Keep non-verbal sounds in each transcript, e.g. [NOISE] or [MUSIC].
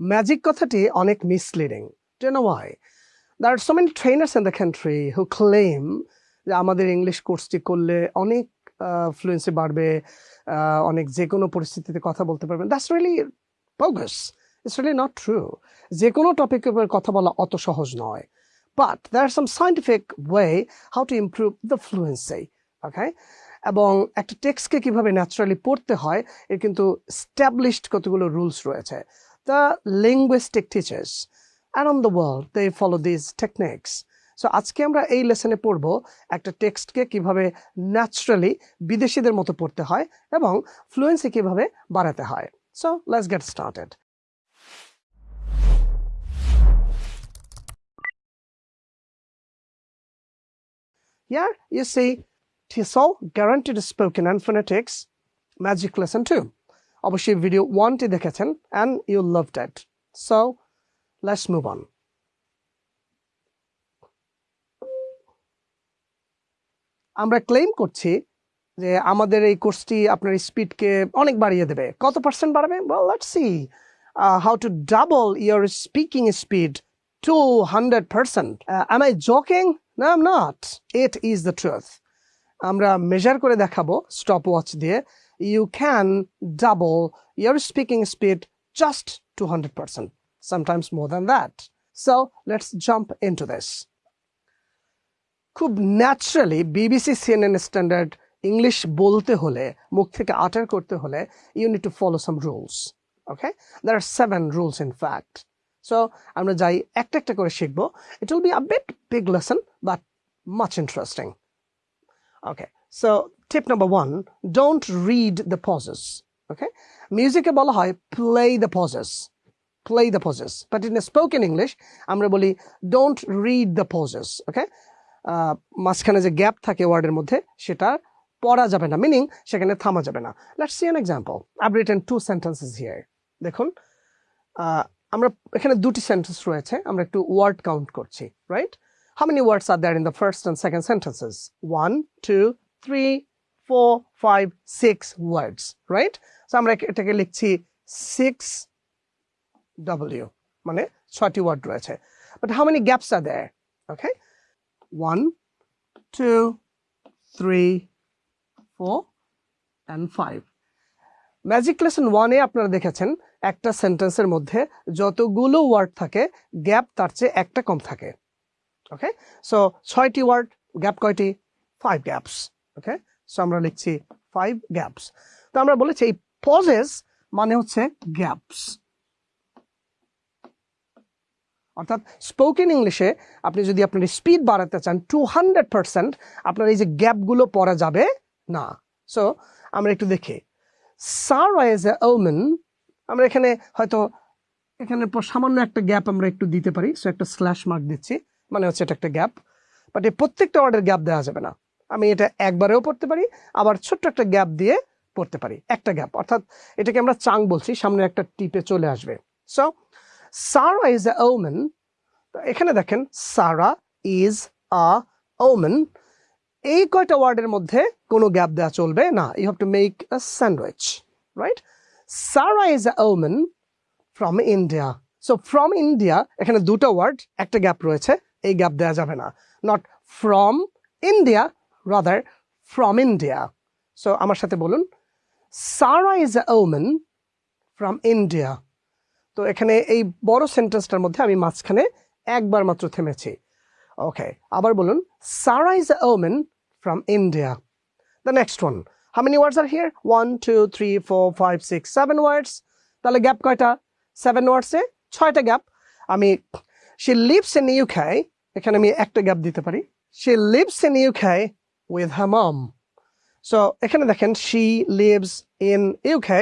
Magic কথাটি অনেক misleading do know why there are so many trainers in the country who claim যে আমাদের English কোর্সটি করলে অনেক ফ্লুয়েন্সি বাড়বে অনেক যে কোনো পরিস্থিতিতে কথা বলতে পারবেন। That's really bogus. It's really not true যে কোনো টপিকের উপর কথা বলা অত সহজ নয়। But there are some scientific way how to improve the fluency okay এবং একটা টেক্সটকে কীভাবে ন্যাচারালি পড়তে হয়, এর কিন্তু স্ট্যাবলিশড কতগুলো রুলস রয়েছে। The linguistic teachers around the world they follow this techniques so আজকে আমরা এই লেসনে পড়ব একটা টেক্সটকে কীভাবে ন্যাচারালি বিদেশিদের মতো পড়তে হয় এবং ফ্লুয়েন্সি কীভাবে বাড়াতে হয়। So let's get started Here, you see TESOL Guaranteed Spoken and Phonetics Magic Lesson 2. অবশ্যই ভিডিও ওয়ানটি দেখেছেন and you loved it so let's move on আমরা ক্লেম করছি যে আমাদের এই কোর্সটি আপনার স্পিডকে অনেক বাড়িয়ে দেবে। কত পার্সেন্ট বাড়াবে? Well let's see how to double your speaking speed two hundred percent am I joking না am not it is the truth আমরা মেজার করে দেখাবো স্টপ ওয়াচ দিয়ে you can double your speaking speed just two hundred percent sometimes more than that. So, let's jump into this. খুব naturally BBC CNN standard English বলতে হলে, মুখ থেকে utter করতে হলে you need to follow some rules okay there are seven rules in fact so আমরা যাই, একটা একটা করে শিখব it will be a bit big lesson but much interesting okay so tip number one don't read the pauses okay মিউজিকে বলা হয় play the pauses play the poses. But in a spoken English, আমরা বলি don't read the poses. Okay? আহ, মাঝখানে যে gap থাকে ওয়ার্ডের মধ্যে সেটা পড়া যাবে না মিনিং সেখানে থামা যাবে না let's see an example I written two sentences here দেখুন আহ, আমরা এখানে দুটি সেন্টেন্স রয়েছে আমরা একটু ওয়ার্ড কাউন্ট করছি right how many words are there in the first and second sentences one two three four five six words right so আমরা এটাকে লিখছি সিক্স W মানে ছয়টি ওয়ার্ড রয়েছে। But how many gaps are there okay one two three four and five magic lesson ওয়ানে আপনারা দেখেছেন একটা সেন্টেন্সের মধ্যে যতগুলো ওয়ার্ড থাকে গ্যাপ তার চেয়ে একটা কম থাকে। ওকে সো ছয়টি ওয়ার্ড গ্যাপ কয়টি? ফাইভ গ্যাপস ওকে সো আমরা লিখছি ফাইভ গ্যাপস তো আমরা বলেছি এই পজেস মানে হচ্ছে গ্যাপস অর্থাৎ স্পোকেন ইংলিশে আপনি যদি আপনার স্পিড বাড়াতে চান টু হান্ড্রেড পার্সেন্ট আপনার এই যে গ্যাপগুলো পড়া যাবে না। সো আমরা একটু দেখি। সারা এজ এ ওমেন আমরা এখানে হয়তো এখানে সামান্য একটা গ্যাপ আমরা একটু দিতে পারি। সো একটা স্ল্যাশ মার্ক দিচ্ছি। মানে হচ্ছে এটা একটা গ্যাপ বাট এই প্রত্যেকটা ওয়ার্ডের গ্যাপ দেওয়া যাবে না। আমি এটা একবারেও পড়তে পারি, আবার ছোট্ট একটা গ্যাপ দিয়ে পড়তে পারি, একটা গ্যাপ। অর্থাৎ এটাকে আমরা চাং বলছি, সামনে একটা টিপে চলে আসবে। So Sara is a woman এখানে দেখেন সারা ইজ আ ওমেন এই কয়টা ওয়ার্ডের মধ্যে কোনো গ্যাপ দেওয়া চলবে না। You have to make a sandwich right Sara is a woman from India so from India এখানে দুটো ওয়ার্ড, একটা গ্যাপ রয়েছে, এই গ্যাপ দেওয়া যাবে না। Not from India rather from India so আমার সাথে বলুন Sara is a woman from India তো এখানে এই বড় সেন্টেন্সটার মধ্যে আমি মাঝখানে একবার মাত্র থেমেছি। ওকে আবার বলুন Sara is a woman from India the next one how many words are here one two three four five six seven words তাহলে গ্যাপ কয়টা? সেভেন ওয়ার্ডসে ছয়টা গ্যাপ আমি শি লিভস ইন ইউকে এখানে আমি একটা গ্যাপ দিতে পারি। She lives in UK with her mom so এখানে দেখেন she lives in UK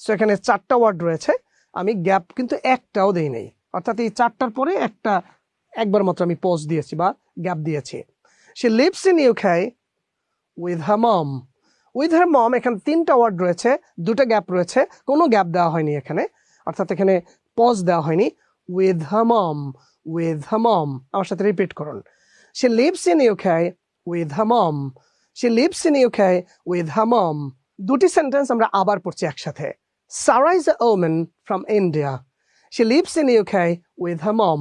so এখানে চারটা ওয়ার্ড রয়েছে। আমি গ্যাপ কিন্তু একটাও দেই নাই। অর্থাৎ এই চারটার পরে একটা, একবার মাত্র আমি পজ দিয়েছি বা গ্যাপ দিয়েছি। She lives in UK with her mom with her mom এখানে তিনটা ওয়ার্ড রয়েছে। দুটো গ্যাপ রয়েছে। কোনো গ্যাপ দেওয়া হয়নি এখানে। অর্থাৎ এখানে পজ দেওয়া হয়নি। With her mom with her মম আমার সাথে রিপিট করুন। She lives in UK with her mom she lives in UK with her mom দুটি সেন্টেন্স আমরা আবার পড়ছি একসাথে। Sarah is a woman from India. She lives in UK with her mom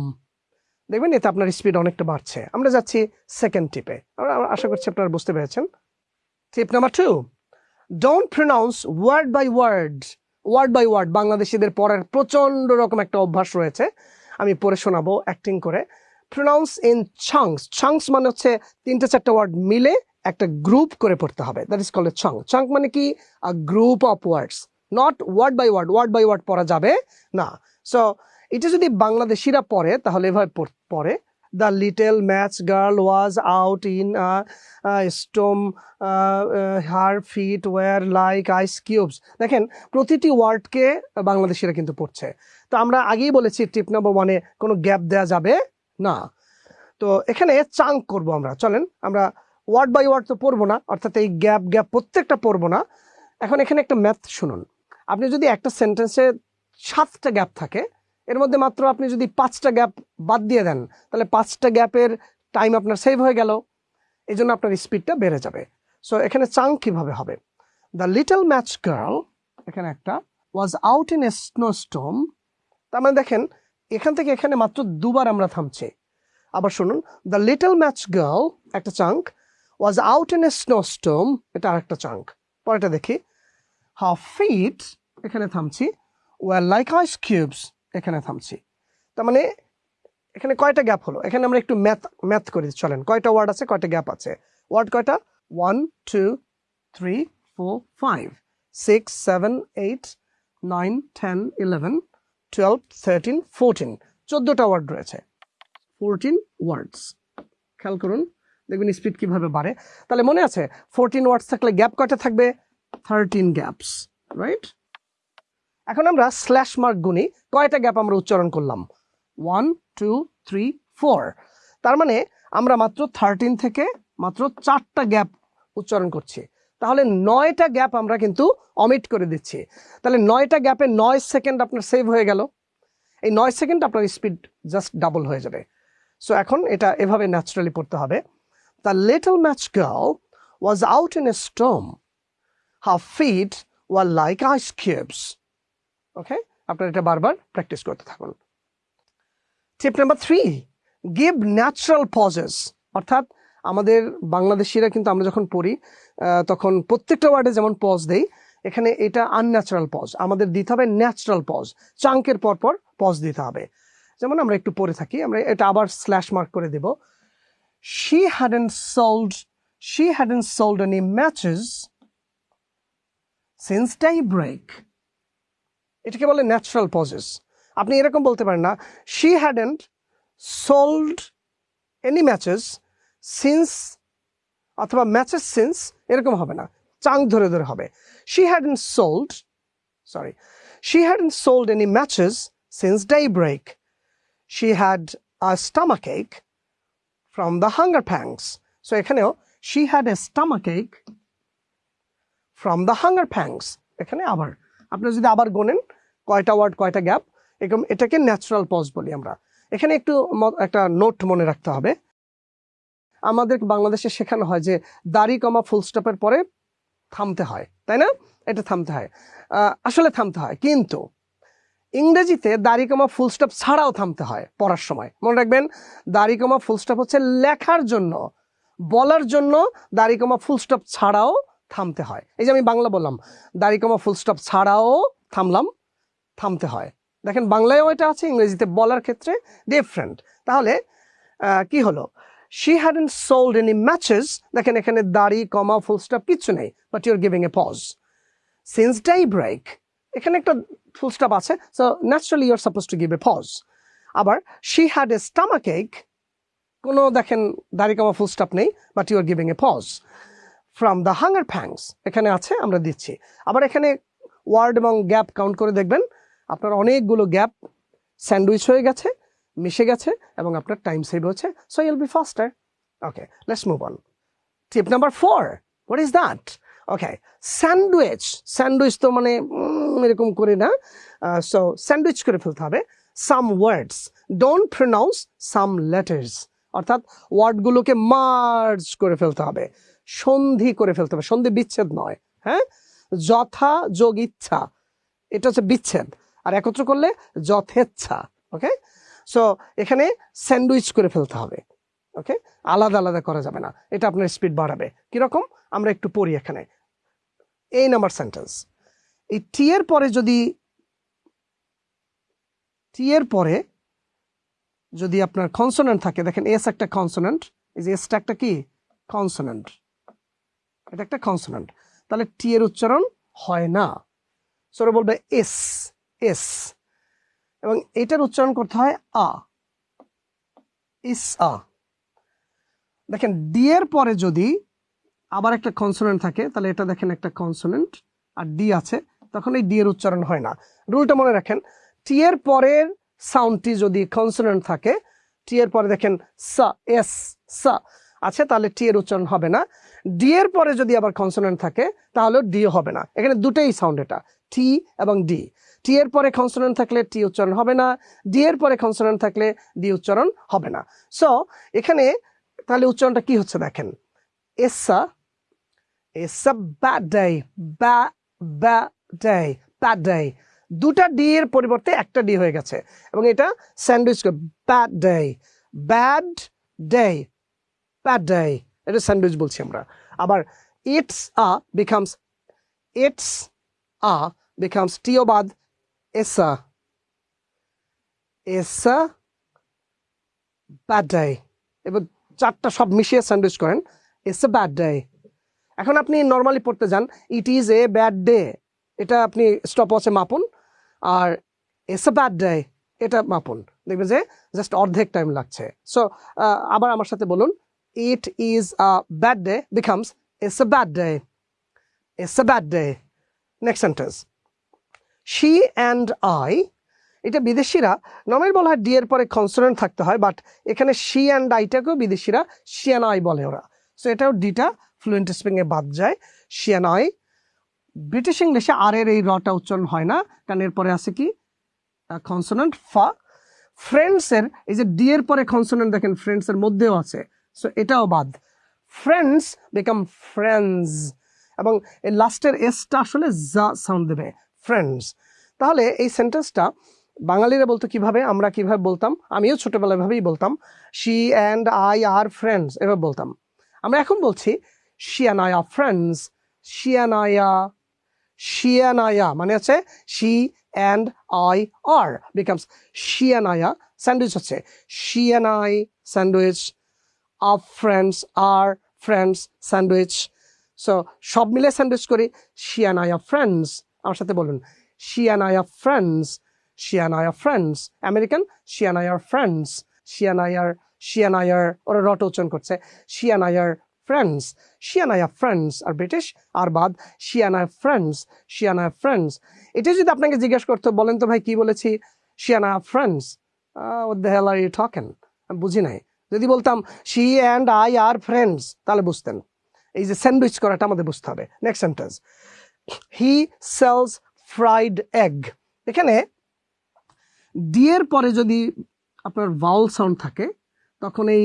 দেখবেন এতে আপনার স্পিড অনেকটা বাড়ছে। আমরা যাচ্ছি সেকেন্ড টিপে আমরা আশা করছি আপনারা বুঝতে পেরেছেন। Tip number two don't pronounce word by word word by word বাংলাদেশিদের পড়ার প্রচণ্ড রকম একটা অভ্যাস রয়েছে। আমি পড়ে শোনাবো অ্যাক্টিং করে। প্রনাউন্স ইন চাংস চাংস মানে হচ্ছে তিনটে চারটে ওয়ার্ড মিলে একটা গ্রুপ করে পড়তে হবে। That is called chunk chunk মানে কি? A group of words not word by word word by word পড়া যাবে না। সো এটা যদি বাংলাদেশিরা পড়ে, তাহলে এভাবে পড়ে the little match girl was out in storm her feet were like ice cubes দেখেন, প্রতিটি ওয়ার্ডকে বাংলাদেশিরা কিন্তু পড়ছে। তো আমরা আগেই বলেছি টিপ নাম্বার ওয়ানে কোনো গ্যাপ দেওয়া যাবে না। তো এখানে চাঙ্ক করব আমরা, চলেন। আমরা ওয়ার্ড বাই ওয়ার্ড তো পড়ব না, অর্থাৎ এই গ্যাপ গ্যাপ প্রত্যেকটা পড়ব না। এখন এখানে একটা ম্যাথ শুনুন। আপনি যদি একটা সেন্টেন্সে সাতটা গ্যাপ থাকে, এর মধ্যে মাত্র আপনি যদি পাঁচটা গ্যাপ বাদ দিয়ে দেন, তাহলে পাঁচটা গ্যাপের টাইম আপনার সেভ হয়ে গেল। এই জন্য আপনার স্পিডটা বেড়ে যাবে। সো এখানে চাং কীভাবে হবে? দ্য লিটল ম্যাচ গার্ল এখানে একটা was out in a snowstorm তার মানে দেখেন এখান থেকে এখানে মাত্র দুবার আমরা থামছি। আবার শুনুন দ্য লিটল ম্যাচ গার্ল একটা chunk was out in a snowstorm এটা আরেকটা চাঙ্ক। পরেটা দেখি হাফ ফিট এখানে থামছি ওয়ার লাইক আইস কিউবস এখানে থামছি। তার মানে এখানে কয়টা গ্যাপ হলো? এখানে আমরা একটু ম্যাথ ম্যাথ করি চলেন, কয়টা ওয়ার্ড আছে, কয়টা গ্যাপ আছে? ওয়ার্ড কয়টা? One two three four five six seven eight nine ten eleven twelve thirteen fourteen চোদ্দোটা ওয়ার্ড রয়েছে। ফোরটিন ওয়ার্ডস খেয়াল করুন, দেখবেন স্পিড কীভাবে বাড়ে। তাহলে মনে আছে ফোরটিন ওয়ার্ডস থাকলে গ্যাপ কয়টা থাকবে? থার্টিন গ্যাপস রাইট এখন আমরা স্ল্যাশ মার্ক গুনি কয়টা গ্যাপ আমরা উচ্চারণ করলাম? ওয়ান টু থ্রি ফোর তার মানে আমরা মাত্র থার্টিন থেকে মাত্র চারটা গ্যাপ উচ্চারণ করছি। তাহলে নয়টা গ্যাপ আমরা কিন্তু অমিট করে দিচ্ছি। তাহলে নয়টা গ্যাপে নয় সেকেন্ড আপনার সেভ হয়ে গেল। এই নয় সেকেন্ড আপনার স্পিড জাস্ট ডাবল হয়ে যাবে। সো এখন এটা এভাবে ন্যাচারালি পড়তে হবে। The little match girl was out in a storm half feet were like ice cubes okay আপনারা এটা বারবার প্র্যাকটিস করতে থাকুন। Tip number three give natural pauses অর্থাৎ আমাদের বাংলাদেশিরা কিন্তু আমরা যখন পড়ি তখন প্রত্যেকটা ওয়ার্ডে যেমন পজ দেই, এখানে এটা আনন্যাচারাল পজ আমাদের দিতে হবে ন্যাচারাল পজ চাঙ্কের পর পর পজ দিতে হবে। যেমন আমরা একটু পড়ে থাকি, আমরা এটা আবার স্ল্যাশ মার্ক করে দেব। She had hadn't sold she had hadn't sold any matches since daybreak এটাকে বলে ন্যাচারাল পজেস আপনি এরকম বলতে পারেন না she had hadn't sold any matches since অথবা ম্যাচেস সিন্স এরকম হবে না। চাং ধরে ধরে হবে। She hadn't sold sorry she hadn't sold any matches since daybreak she had a stomach ache from the hunger pangs so এখানেও she had a stomach ache from the hunger pangs এখানে আবার আপনি যদি আবার Gonen, কয়টা word কয়টা gap এরকম এটাকে ন্যাচারাল পজ বলি আমরা। এখানে একটু একটা নোট মনে রাখতে হবে। আমাদের বাংলাদেশে শেখানো হয় যে দাড়ি কমা ফুল স্টপের পরে থামতে হয়, তাই না? এটা থামতে হয়। আসলে থামতে হয়, কিন্তু ইংরেজিতে দাড়ি কমা ফুল স্টপ ছাড়াও থামতে হয় পড়ার সময়। মনে রাখবেন, দাড়ি কমা ফুল স্টপ হচ্ছে লেখার জন্য, বলার জন্য দাড়ি কমা ফুল স্টপ ছাড়াও থামতে হয়। এই যে আমি বাংলা বললাম, দাড়ি কমা ফুল স্টপ ছাড়াও থামলাম, থামতে হয়। দেখেন বাংলায়ও এটা আছে, ইংরেজিতে বলার ক্ষেত্রে ডিফারেন্ট তাহলে কি হলো? She hadn't sold any matches দেখেন এখানে দাড়ি, কমা ফুল স্টপ কিচ্ছু নেই but you're giving a pause since daybreak এখানে একটা ফুল স্টপ আছে so naturally you're supposed to give a pause আবার she had a stomach ache কোনো দেখেন দাড়ি, কমা ফুল স্টপ নেই but you are giving a pause from the hunger pangs এখানে আছে, আমরা দিচ্ছি। আবার এখানে ওয়ার্ড এবং গ্যাপ কাউন্ট করে দেখবেন, আপনার অনেকগুলো গ্যাপ স্যান্ডউইচ হয়ে গেছে মিশে গেছে এবং আপনার টাইম সেভ হচ্ছে so you'll be faster okay let's move on tip number four what is that okay sandwich sandwich তো মানে এরকম করে না। সো স্যান্ডউইচ করে ফেলতে হবে। Some words don't pronounce some letters অর্থাৎ ওয়ার্ডগুলোকে মার্জ করে ফেলতে হবে। সন্ধি করে ফেলতে হবে। সন্ধি বিচ্ছেদ নয় হ্যাঁ? যথা, যোগ, ইচ্ছা। এটা হচ্ছে বিচ্ছেদ। আর একত্র করলে যথেচ্ছা ওকে সো এখানে স্যান্ডউইচ করে ফেলতে হবে ওকে আলাদা আলাদা করা যাবে না, এটা আপনার স্পিড বাড়াবে। কীরকম? আমরা একটু পড়ি এখানে। এই নাম্বার সেন্টেন্স এই টি এর পরে যদি টি এর পরে যদি আপনার কনসোনেন্ট থাকে, দেখেন এস একটা কনসোনেন্ট এই যে এসটা একটা কি? কনসোনেন্ট এটা একটা কনসোনেন্ট তাহলে টি এর উচ্চারণ হয় না। সরে বলবে এস এস এবং এটার উচ্চারণ করতে হয় আ। ইস আ দেখেন, ডি এর পরে যদি আবার একটা কনসোনেন্ট থাকে, তাহলে এটা দেখেন একটা কনসোনেন্ট আর ডি আছে, তখন এই ডি এর উচ্চারণ হয় না। রুলটা মনে রাখেন, টি এর পরের সাউন্ডটি যদি কনসোনেন্ট থাকে, টি এর পরে দেখেন সা, এস, সা আছে, তাহলে টি এর উচ্চারণ হবে না। ডি এর পরে যদি আবার কনসোনেন্ট থাকে তাহলে ডি হবে না। এখানে দুটোই সাউন্ড এটা, টি এবং ডি। টি এর পরে কনসোনেন্ট থাকলে টি উচ্চারণ হবে না ডি এর পরে কনসোনেন্ট থাকলে ডি উচ্চারণ হবে না। সো এখানে তাহলে উচ্চারণটা কি হচ্ছে দেখেন? এসা এসা ব্যাড ডে ব্যাড ডে দুটা ডি এর পরিবর্তে একটা ডি হয়ে গেছে। এবং এটা sandwich bad day bad day bad day এটা স্যান্ডউইচ বলছি আমরা। আবার it's a becomes it's a becomes টিওবাদ এসা এসা ব্যাড ডে এবার চারটা সব মিশিয়ে স্যান্ডউইচ করেন। ইটস এ ব্যাড ডে এখন আপনি নর্মালি পড়তে যান it is a bad day এটা আপনি স্টপ ওয়াচে মাপুন, আর ইটস এ ব্যাড ডে এটা মাপুন। দেখবেন যে জাস্ট অর্ধেক টাইম লাগছে। সো আবার আমার সাথে বলুন it is a bad day becomes it's a bad day it's a bad day next sentence she and I এটা বিদেশিরা নর্মালি বলা হয় ডি এর পরে কনসোনেন্ট থাকতে হয় বাট এখানে শি অ্যান্ড আইটাকেও বিদেশিরা শি অ্যান্ড আই বলে ওরা। সো এটাও ডিটা ফ্লুয়েন্ট স্পিংয়ে বাদ যায়। শি অ্যান্ড আই ব্রিটিশ ইংলিশে আর এর এই রটা উচ্চারণ হয় না, কারণ এরপরে আছে কি? কনসোনেন্ট ফা। ফ্রেন্ডসের এই যে ডি এর পরে কনসোনেন্ট দেখেন ফ্রেন্ডসের মধ্যেও আছে। সো এটাও বাদ। ফ্রেন্ডস বিকাম ফ্রেন্ডস এবং লাস্টের এসটা আসলে জা সাউন্ড দেবে। ফ্রেন্ডস তাহলে এই সেন্টেন্সটা বাঙালিরা বলতো কীভাবে, আমরা কীভাবে বলতাম? আমিও ছোটবেলায় ভাবেই বলতাম she and I are friends এভাবে বলতাম। আমরা এখন বলছি she I are friends she and I are she মানে হচ্ছে she and I are becomes she are sandwich হচ্ছে। She I sandwich are friends are friends sandwich so সব মিলে স্যান্ডউইচ করি she and I are friends আমার সাথে বলুন she and I are friends she and I are friends American she and I are friends she and I are she and I are ওরা রট উচ্চারণ করছে she and I are friends she and I are friends R British আর বাদ she and I friends she and I friends এটা যদি আপনাকে জিজ্ঞেস করতো বলেন তো ভাই কি বলেছি she and I are friends the hell are you আমি বুঝি নাই যদি বলতাম she and I are friends তাহলে বুঝতেন এই যে স্যান্ডউইচ করাটা আমাদের বুঝতে হবে next sentence he sells fried egg এখানে ডি এর পরে যদি আপনার ভাউল সাউন্ড থাকে, তখন এই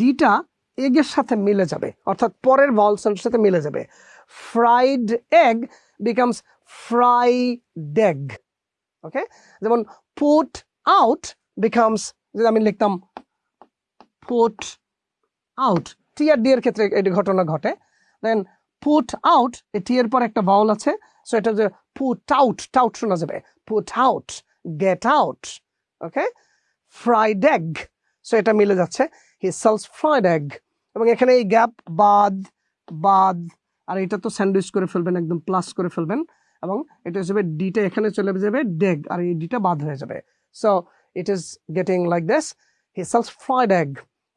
ডিটা এগের সাথে মিলে যাবে। অর্থাৎ পরের ভাউল সাউন্ডের সাথে মিলে যাবে। Fried egg becomes fried egg okay যেমন পুট আউট বিকামস যদি আমি লিখতাম পুট আউট টি আর ডি এর ক্ষেত্রে এটি ঘটনা ঘটে। দেন পুট আউট এই টি এর পর একটা ভাউল আছে সো এটা যে পুট আউট টাউট শোনা যাবে। Put out get out okay fried egg so এটা মিলে যাচ্ছে। হি সেলস ফ্রাইড এগ এবং এখানে এই গ্যাপ বাদ বাদ, আর এটা তো স্যান্ডউইচ করে ফেলবেন, একদম প্লাস করে ফেলবেন, এবং এটা হিসেবে ডিটা এখানে চলে যাবে ডেগ আর এই ডিটা বাদ হয়ে যাবে। So it is getting like this he sells fried egg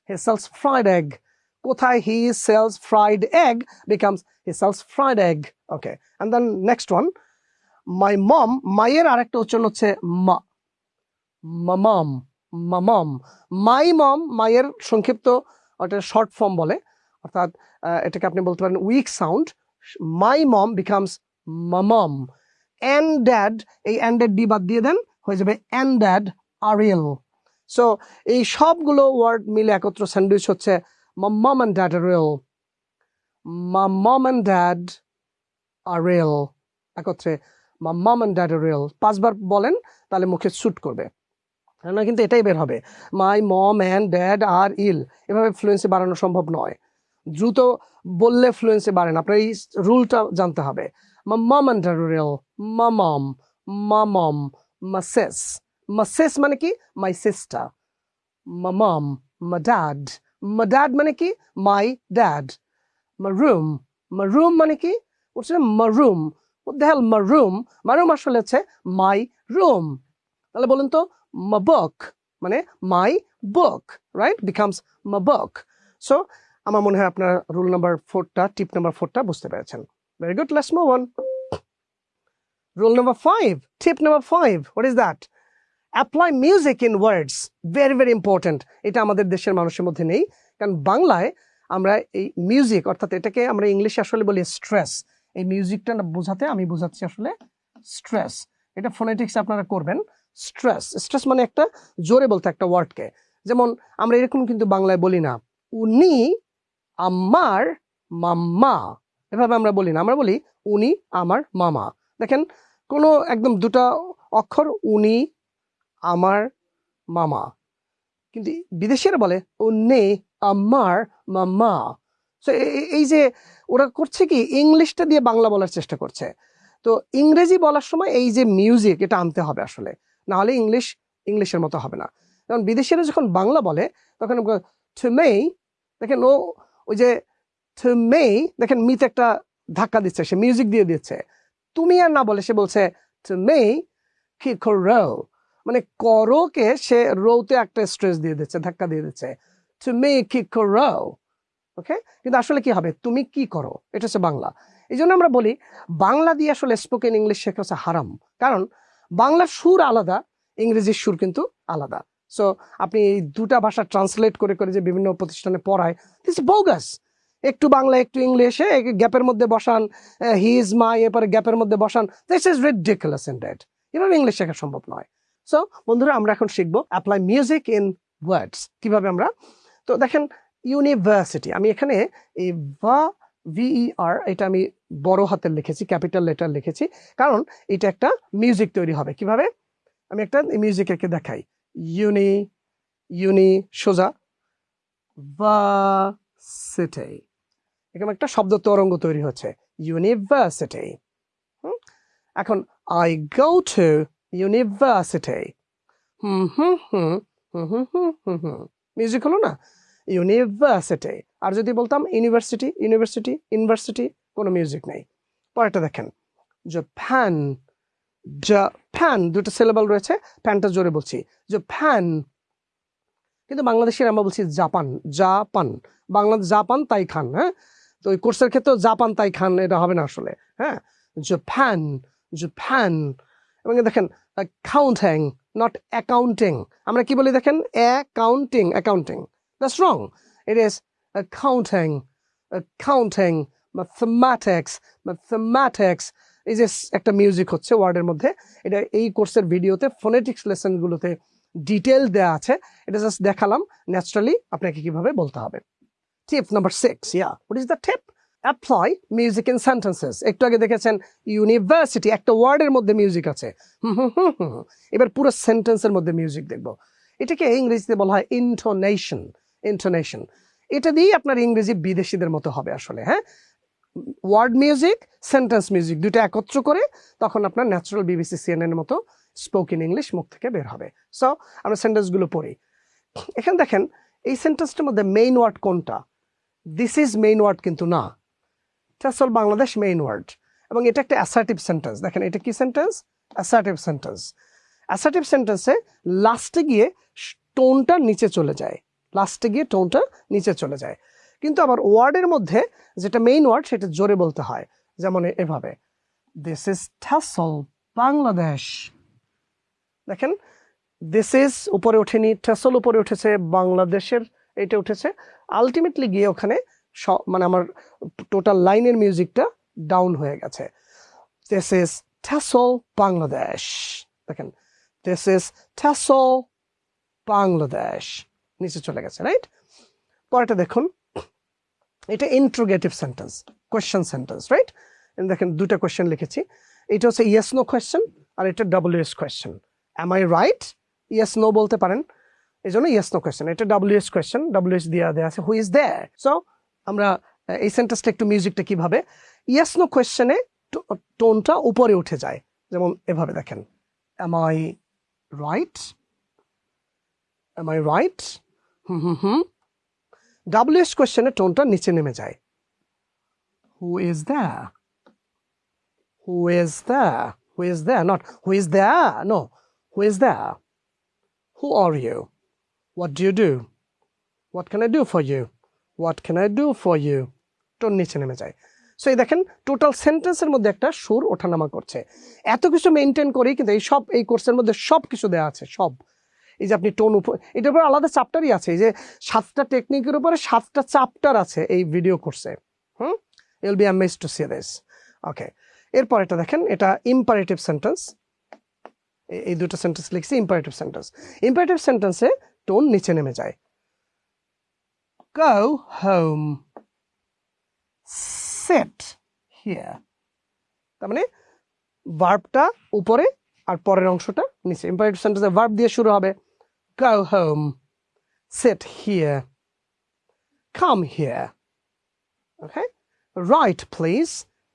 he sells fried egg কোথায় he sells fried egg becomes he sells fried egg okay and then next one my mom মায়ের আরেকটা উচ্চারণ হচ্ছে মা। মামাম মামাম মাই মম। মায়ের সংক্ষিপ্ত ওটা short form বলে, অর্থাৎ এটাকে আপনি বলতে পারেন weak sound my mom becomes Mamam and dad এই অ্যান্ডেড ডি বাদ দিয়ে দেন, হয়ে যাবে অ্যান্ড ড্যাড আরিয়েল সো এই সবগুলো ওয়ার্ড মিলে একত্র স্যান্ডউইচ হচ্ছে মাম অ্যান্ড ড্যাড আরিয়েল মাম অ্যান্ড ড্যাড আরিয়েল একত্রে মা মম অ্যান্ড ড্যাড রিয়েল পাঁচবার বলেন, তাহলে মুখে স্যুট করবে। না কিন্তু এটাই বের হবে। মাই মম অ্যান্ড ড্যাড আর ইল এভাবে ফ্লুয়েন্সি বাড়ানো সম্ভব নয়। দ্রুত বললে ফ্লুয়েন্সি বাড়ে না। আপনার এই রুলটা জানতে হবে। মা মম অ্যান্ড ড্যাড রিয়েল মা মম মা মম মা সেস মা সেস মানে কি? মাই সিস্টার মা মম মা ড্যাড ড্যাড মানে কি? My dad my room my room মানে কি? হচ্ছে মা রুম দেখাল মা রুম মা রুম আসলে হচ্ছে মাই রুম তাহলে বলুন তো মা বুক মানে মাই বুক রাইট বিকামস মা বুক সো আমার মনে হয় আপনার রুল নাম্বার ফোরটা টিপ নাম্বার ফোরটা বুঝতে পেরেছেন। Very good let's move on rule number five tip number five what is that apply music in words very very important এটা আমাদের দেশের মানুষের মধ্যে নেই। কারণ বাংলায় আমরা এই মিউজিক অর্থাৎ এটাকে আমরা ইংলিশে আসলে বলি স্ট্রেস এই মিউজিকটা বোঝাতে আমি বোঝাচ্ছি আসলে স্ট্রেস এটা ফোনেটিক্স আপনারা করবেন। স্ট্রেস স্ট্রেস মানে একটা জোরে বলতে একটা ওয়ার্ডকে যেমন আমরা এরকম কিন্তু বাংলায় বলি না, উনি আমার মাম্মা। এভাবে আমরা বলি না। আমরা বলি, উনি আমার মামা। দেখেন, কোনো একদম দুটা অক্ষর উনি আমার মামা। কিন্তু বিদেশিরা বলে উনি আমার মামা। সো এই যে ওরা করছে কি, ইংলিশটা দিয়ে বাংলা বলার চেষ্টা করছে। তো ইংরেজি বলার সময় এই যে মিউজিক এটা আনতে হবে আসলে। না হলে ইংলিশ, ইংলিশের মতো হবে না। কারণ বিদেশিরা যখন বাংলা বলে, তখন মেই দেখেন ও, ওই যে মেই দেখেন মিতে একটা ধাক্কা দিচ্ছে, সে মিউজিক দিয়ে দিচ্ছে। তুমি আর না বলে সে বলছে মেই কি রো মানে করোকে সে রোতে একটা স্ট্রেস দিয়ে দিচ্ছে, ধাক্কা দিয়ে দিচ্ছে। টু মে কি রো ওকে কিন্তু আসলে কি হবে? তুমি কি করো? এটা হচ্ছে বাংলা। এই জন্য আমরা বলি, বাংলা দিয়ে আসলে স্পোকেন ইংলিশ শেখা হচ্ছে হারাম। কারণ বাংলার সুর আলাদা, ইংরেজির সুর কিন্তু আলাদা। সো আপনি এই দুটা ভাষা ট্রান্সলেট করে করে যে বিভিন্ন প্রতিষ্ঠানে পড়ায় দিস বোগাস একটু বাংলা, একটু ইংলিশে গ্যাপের মধ্যে বসান হি ইজ মাই এরপরে গ্যাপের মধ্যে বসান this is ridiculous indeed এভাবে ইংলিশ শেখা সম্ভব নয়। সো বন্ধুরা, আমরা এখন শিখব অ্যাপ্লাই মিউজিক ইন ওয়ার্ডস কীভাবে আমরা? তো দেখেন ইউনিভার্সিটি আমি এখানে এই ভা ভিইআর এটা আমি বড় হাতের লিখেছি ক্যাপিটাল লেটার লিখেছি, কারণ এটা একটা মিউজিক তৈরি হবে। কীভাবে? আমি একটা মিউজিক একে দেখাই। ইউনি ইউনি সোজা। ভার্সিটি এরকম একটা শব্দ তরঙ্গ তৈরি হচ্ছে। ইউনিভার্সিটি এখন I go to university hmm hmm hmm hmm hmm hmm hmm hmm music হলো না? ইউনিভার্সিটি আর যদি বলতাম ইউনিভার্সিটি ইউনিভার্সিটি ইউনিভার্সিটি কোনো মিউজিক নেই। পরেরটা দেখেন। জাপান জাপান দুটো সিলেবল রয়েছে। ফ্যানটা জোরে বলছি। জাপান কিন্তু বাংলাদেশের আমরা বলছি জাপান জাপান বাংলা জাপান তাই খান হ্যাঁ? তো ওই কোর্সের ক্ষেত্রেও জাপান তাই খান, এটা হবে না আসলে হ্যাঁ? জাপান জাপান এবং দেখেন অ্যাকাউন্টিং নট অ্যাকাউন্টিং আমরা কি বলি দেখেন? Accounting accounting that's wrong it is accounting accounting mathematics mathematics এই যে একটা মিউজিক হচ্ছে ওয়ার্ডের মধ্যে। এটা এই কোর্সের ভিডিওতে ফোনেটিক্স লেসনগুলোতে ডিটেল দেওয়া আছে। এটা জাস্ট দেখালাম। ন্যাচারালি আপনাকে কীভাবে বলতে হবে। Tip number six yeah what is the tip apply music in sentences একটু আগে দেখেছেন ইউনিভার্সিটি একটা ওয়ার্ডের মধ্যে মিউজিক আছে। [LAUGHS] এবার পুরো সেন্টেন্সের মধ্যে মিউজিক দেখব। এটাকে ইংরেজিতে বলা হয় ইন্টোনেশন ইন্টোনেশন এটা দিয়েই আপনার ইংরেজি বিদেশিদের মতো হবে আসলে হ্যাঁ? ওয়ার্ড মিউজিক সেন্টেন্স মিউজিক দুটো একত্র করে তখন আপনার ন্যাচারাল বিবিসি সিএনএন মতো স্পোকেন ইংলিশ মুখ থেকে বের হবে। সো আমরা সেন্টেন্সগুলো পড়ি। এখানে দেখেন, এই সেন্টেন্সটার মধ্যে মেইন ওয়ার্ড কোনটা? দিস ইজ মেইন ওয়ার্ড কিন্তু না। টেসল বাংলাদেশ মেইন ওয়ার্ড এবং এটা একটা অ্যাসার্টিভ সেন্টেন্স দেখেন, এটা কি সেন্টেন্স অ্যাসার্টিভ সেন্টেন্স অ্যাসার্টিভ সেন্টেন্সে লাস্টে গিয়ে টোনটা নিচে চলে যায়। লাস্টে গিয়ে টোনটা নিচে চলে যায়। কিন্তু আবার ওয়ার্ডের মধ্যে যেটা মেইন ওয়ার্ড সেটা জোরে বলতে হয়, যেমন এভাবে। দিস ইজ ঠাসল বাংলাদেশ দেখেন দিস ইজ উপরে ওঠেনি ঠাসল উপরে উঠেছে, বাংলাদেশের এটা উঠেছে। আলটিমেটলি গিয়ে ওখানে মানে আমার টোটাল লাইনের মিউজিকটা ডাউন হয়ে গেছে। দিস ইজ ঠাসল বাংলাদেশ দেখেন দিস ইজ ঠাসল বাংলাদেশ নিচে চলে গেছে রাইট পরেটা দেখুন। এটা interrogative sentence question sentence right দেখেন দুটা কোয়েশ্চেন লিখেছি। এটা হচ্ছে ইয়েস নো কোয়েশ্চেন আর এটা W S question am I right yes no বলতে পারেন। এই জন্য ইয়েস নো কোয়েশ্চেন এটা W S question W S দেওয়া দেওয়া আছে। হু ইজ দেয়ার সো আমরা এই সেন্টেন্সটা একটু মিউজিকটা কীভাবে? ইয়েস নো কোয়েশ্চেনে টোনটা উপরে উঠে যায়। যেমন এভাবে দেখেন। Am I right am I right hmm hmm hmm. W S কোয়েশ্চেনে টোনটা নিচে নেমে যায়। Who is the who is the who is the not who is the no who is the who are you what do you do what can I do for you what can I do for you tone নিচে নেমে যায়। So এই দেখেন total সেন্টেন্সের মধ্যে একটা সুর ওঠানামা করছে। এত কিছু মেনটেন করি কিন্তু এই সব, এই কোর্সের মধ্যে সব কিছু দেওয়া আছে, সব। এই যে আপনি টোন উপর, এটার উপর আলাদা চাপ্টারই আছে। এই যে সাতটা টেকনিকের উপরে সাতটা চাপ্টার আছে এই ভিডিও কোর্সে হুম? You'll be amazed to see this okay এরপর এটা দেখেন, এটা ইম্পারেটিভ সেন্টেন্স এই দুটো সেন্টেন্স লিখছি ইম্পারেটিভ সেন্টেন্স ইম্পারেটিভ সেন্টেন্সে টোন নিচে নেমে যায়। গো হোম সেট হিয়ার তার মানে ভার্বটা উপরে আর পরের অংশটা নিচে। ইম্পারেটিভ সেন্টেন্সে ভার্ব দিয়ে শুরু হবে। Go home sit here come here okay write please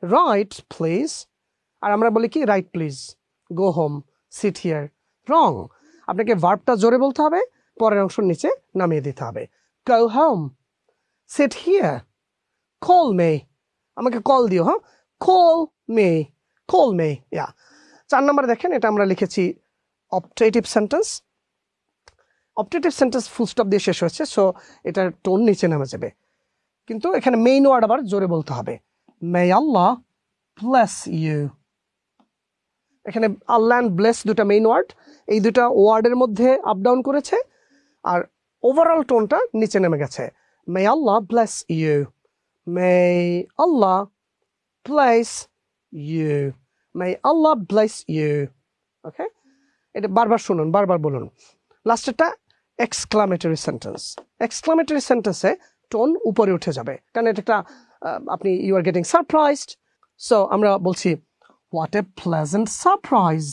write please আর আমরা বলি কি? Write please go home sit here wrong আপনাকে ভার্বটা জোরে বলতে হবে, পরের অংশ নিচে নামিয়ে দিতে হবে। Go home sit here call me আমাকে কল দিও হ্যাঁ? কল মে কল মে ইয়া চার নম্বরে দেখেন, এটা আমরা লিখেছি optative sentence optative sentence full stop দিয়ে শেষ হয়েছে সো এটার টোন নিচে নেমে যাবে। কিন্তু এখানে মেইন ওয়ার্ড আবার জোরে বলতে হবে। মে আল্লাহ ব্লেস ইউ এখানে আল্লাহ অ্যান্ড ব্লেস দুটা মেইন ওয়ার্ড এই দুটা ওয়ার্ডের মধ্যে আপ ডাউন করেছে, আর ওভারঅল টোনটা নিচে নেমে গেছে may Allah bless you may Allah bless you may Allah bless you okay এটা বারবার শুনুন, বারবার বলুন। লাস্টেরটা এক্সক্লামেটরি সেন্টেন্স এক্সক্লামেটরি সেন্টেন্সে টোন উপরে উঠে যাবে। কারণ এটা একটা আপনি you are getting surprised so আমরা বলছি what a pleasant surprise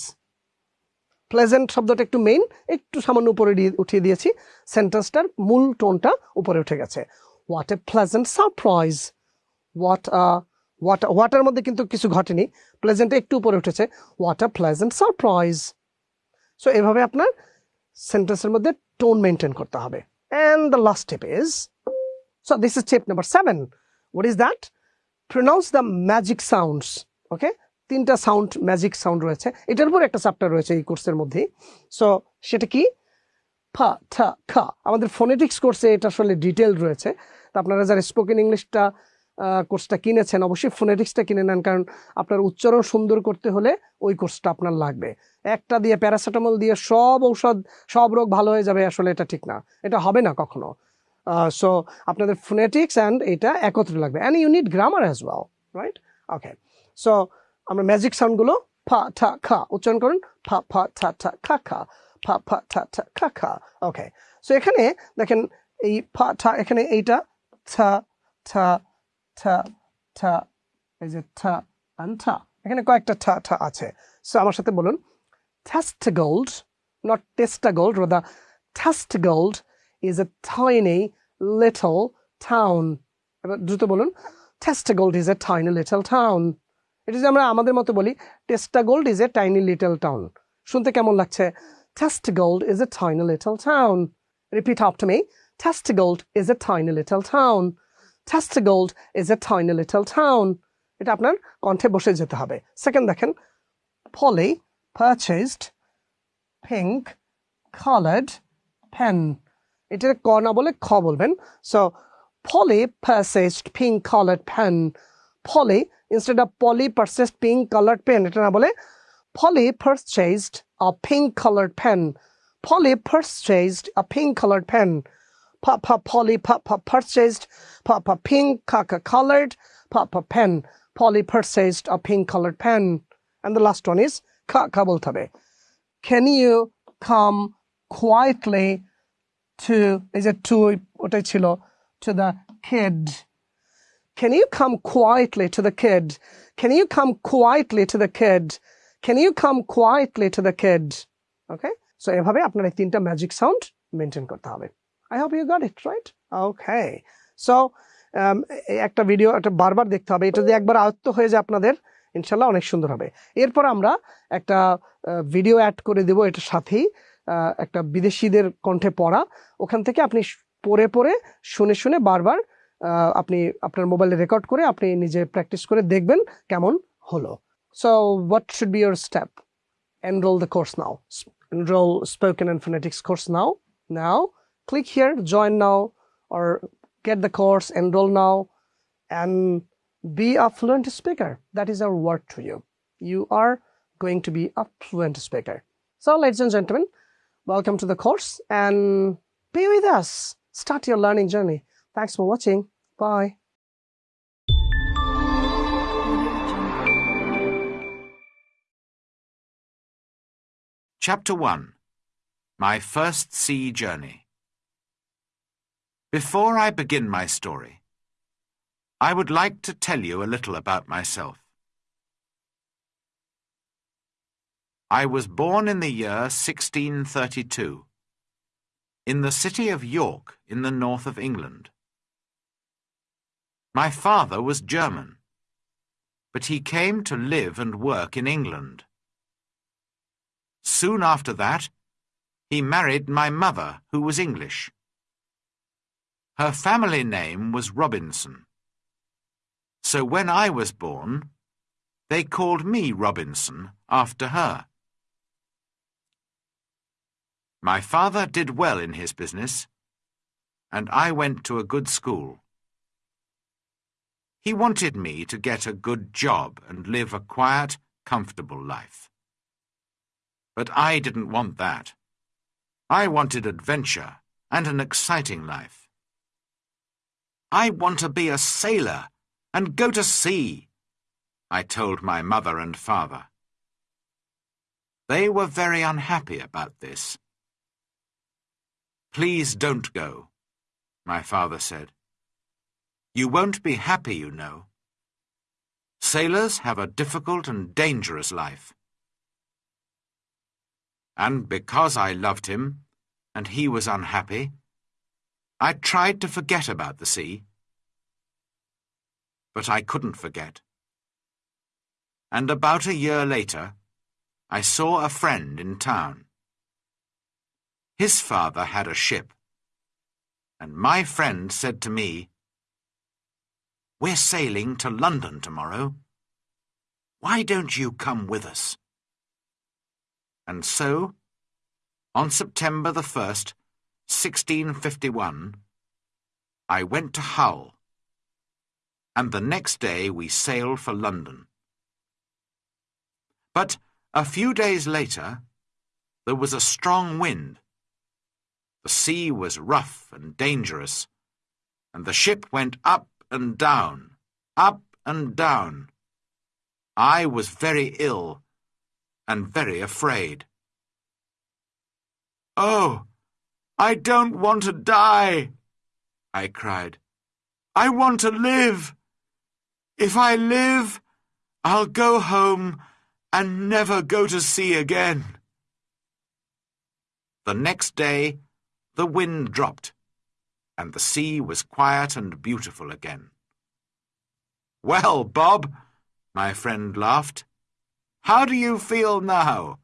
pleasant শব্দটা একটু মেইন একটু সামান্য উপরে উঠিয়ে দিয়েছি। সেন্টেন্সটার মূল টোনটা উপরে উঠে গেছে। What a pleasant surprise what what হোয়াটার মধ্যে কিন্তু কিছু ঘটেনি। প্লেজেন্টে একটু উপরে উঠেছে। What a pleasant surprise so এভাবে আপনার সেন্টেন্সের মধ্যে টোন মেনটেন করতে হবে। And the last step is so this is step number seven what is that pronounce the magic sounds okay তিনটা সাউন্ড ম্যাজিক সাউন্ড রয়েছে। এটার উপর একটা চ্যাপ্টার রয়েছে এই কোর্সের মধ্যেই। সো সেটা কি? ফা, থা, খা। আমাদের ফোনেটিক্স কোর্সে এটা আসলে ডিটেল রয়েছে। তো আপনারা যারা স্পোকেন ইংলিশটা কোর্সটা কিনেছেন, অবশ্যই ফোনেটিক্সটা কিনে নেন, কারণ আপনার উচ্চারণ সুন্দর করতে হলে ওই কোর্সটা আপনার লাগবে। একটা দিয়ে প্যারাসিটামল দিয়ে সব ঔষধ, সব রোগ ভালো হয়ে যাবে, আসলে এটা ঠিক না। এটা হবে না কখনো। সো আপনাদের ফোনেটিক্স অ্যান্ড এটা একত্রে লাগবে। And you need grammar as well right okay so আমরা ম্যাজিক সাউন্ডগুলো ফা ঠা খা উচ্চারণ করুন। ফা ফা ঠা ঠা খা খা। ফা ফা ঠা ঠা খা খা। ওকে সো এখানে দেখেন এই ফা ঠা এখানে এইটা ঠা ঠা ঠা ঠা এই যে ঠা অ্যান্ড ঠা। এখানে কয়েকটা ঠা ঠা আছে। সো আমার সাথে বলুন Testagold, not Testagold, rather Testagold is tiny little town. এবার দ্রুত বলুন Testagold is a tiny little town. এটা যে আমরা আমাদের মতো বলি টেস্টা gold is a tiny little town শুনতে কেমন লাগছে? Test gold is a tiny little town repeat up to me test gold is a tiny little town test gold is a tiny little town এটা আপনার কণ্ঠে বসে যেতে হবে। Second দেখেন ফলে পারচেজড পিঙ্ক কালার্ড পেন এটা ক না বলে খ বলবেন। So Polly purchased pink coloured pen Polly instead of Polly purchased pink colored pen এটা না বলে Polly purchased a pink colored pen. Polly purchased a pink colored pen. Papa Polly Papa purchased Papa pink caca colored Papa pen. Polly purchased a pink colored pen. And the last one is ka ka বলতে হবে Can you come quietly to এই যে to ওটাই ছিল to the kid Can you come quietly to the kid? Can you come quietly to the kid? Can you come quietly to the kid? Okay? So, এভাবে আপনার এই তিনটা magic sound maintain করতে হবে I hope you got it right okay so একটা video একটা বারবার দেখতে হবে এটা যদি একবার আয়ত্ত হয়ে যায় আপনাদের, ইনশাল্লাহ অনেক সুন্দর হবে এরপর আমরা একটা ভিডিও অ্যাড করে দেব এটার সাথেই একটা বিদেশিদের কণ্ঠে পড়া ওখান থেকে আপনি পড়ে পড়ে, শুনে শুনে বারবার আপনি আপনার মোবাইলে রেকর্ড করে আপনি নিজে প্র্যাকটিস করে দেখবেন কেমন হলো so what should be your step enroll the course now S- enroll spoken and phonetics course now now click here join now or get the course enroll now and be a fluent speaker that is our word to you you are going to be a fluent speaker so ladies and gentlemen welcome to the course and be with us start your learning journey thanks for watching bye Chapter 1 My First Sea Journey Before I begin my story, I would like to tell you a little about myself. I was born in the year 1632 in the city of York in the north of England. My father was German, but he came to live and work in England. Soon after that, he married my mother, who was English. Her family name was Robinson. So when I was born, they called me Robinson after her. My father did well in his business, and I went to a good school. He wanted me to get a good job and live a quiet, comfortable life. But I didn't want that. I wanted adventure and an exciting life. I want to be a sailor and go to sea, I told my mother and father. They were very unhappy about this. Please don't go, my father said. You won't be happy, you know. Sailors have a difficult and dangerous life. And because I loved him, and he was unhappy, I tried to forget about the sea. But I couldn't forget. And about a year later, I saw a friend in town. His father had a ship, and my friend said to me, We're sailing to London tomorrow. Why don't you come with us? And so, on September the 1st, 1651, I went to Hull, and the next day we sailed for London. But a few days later, there was a strong wind. The sea was rough and dangerous, and the ship went up and down, up and down. I was very ill and very afraid. Oh, I don't want to die, I cried. I want to live. If I live, I'll go home and never go to sea again. The next day, the wind dropped, and the sea was quiet and beautiful again. Well, Bob, my friend laughed, how do you feel now?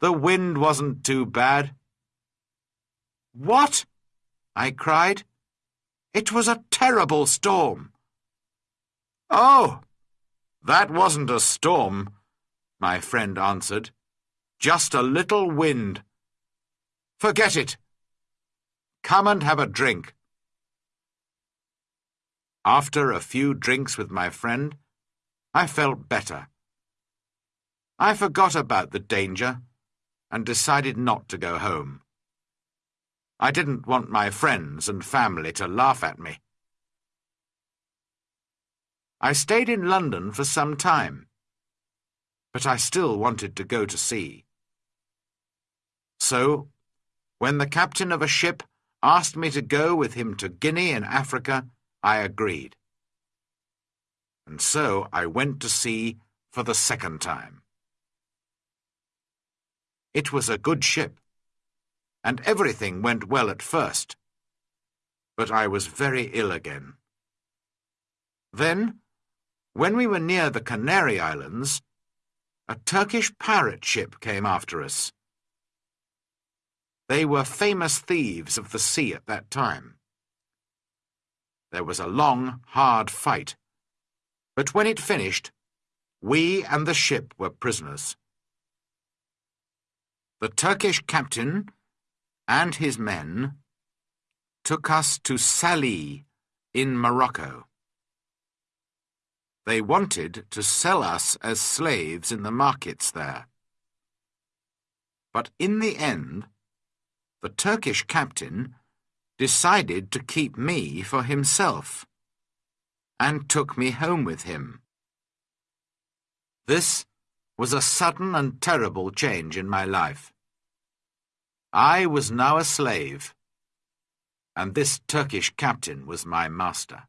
The wind wasn't too bad. What? I cried. It was a terrible storm. Oh, that wasn't a storm, my friend answered. Just a little wind. Forget it. Come and have a drink. After a few drinks with my friend, I felt better. I forgot about the danger and decided not to go home. I didn't want my friends and family to laugh at me. I stayed in London for some time, but I still wanted to go to sea. So, when the captain of a ship asked me to go with him to Guinea in Africa, I agreed. and so I went to sea for the second time. It was a good ship, and everything went well at first, but I was very ill again. Then, when we were near the Canary Islands, a Turkish pirate ship came after us. They were famous thieves of the sea at that time. There was a long, hard fight, but when it finished, we and the ship were prisoners. The Turkish captain and his men took us to Salih in Morocco. They wanted to sell us as slaves in the markets there. But in the end, the Turkish captain decided to keep me for himself and took me home with him. This was a sudden and terrible change in my life. I was now a slave, and this Turkish captain was my master.